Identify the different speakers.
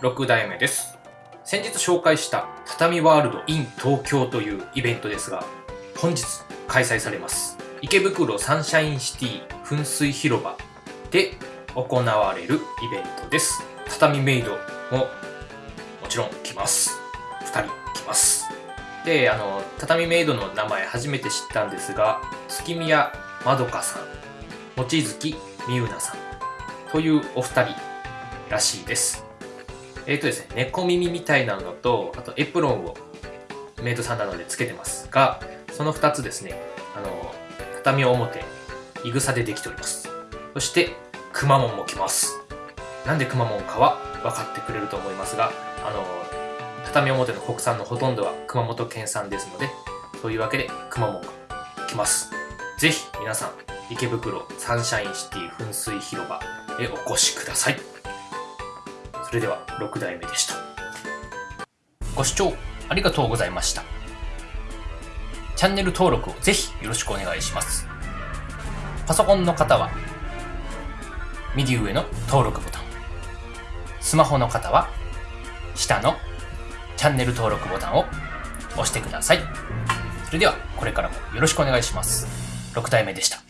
Speaker 1: 6代目です。先日紹介した畳ワールド in 東京というイベントですが、本日開催されます。池袋サンシャインシティ噴水広場で行われるイベントです。畳メイドももちろん来ます。2人来ます。で、あの、畳メイドの名前初めて知ったんですが、月宮まどかさん、望月みゆなさんというお二人らしいです。えっ、とですね、猫耳みたいなのと、あとエプロンをメイドさんなのでつけてますが、その2つですね、あの、畳表、いぐさでできております。そして、くまモンも来ます。なんでくまモンかは分かってくれると思いますが、あの、畳表の国産のほとんどは熊本県産ですので、そういうわけでくまモンが来ます。ぜひ皆さん、池袋サンシャインシティ噴水広場へお越しください。それでは6代目でした。ご視聴ありがとうございました。チャンネル登録をぜひよろしくお願いします。パソコンの方は右上の登録ボタン。スマホの方は下のチャンネル登録ボタンを押してください。それではこれからもよろしくお願いします。6代目でした。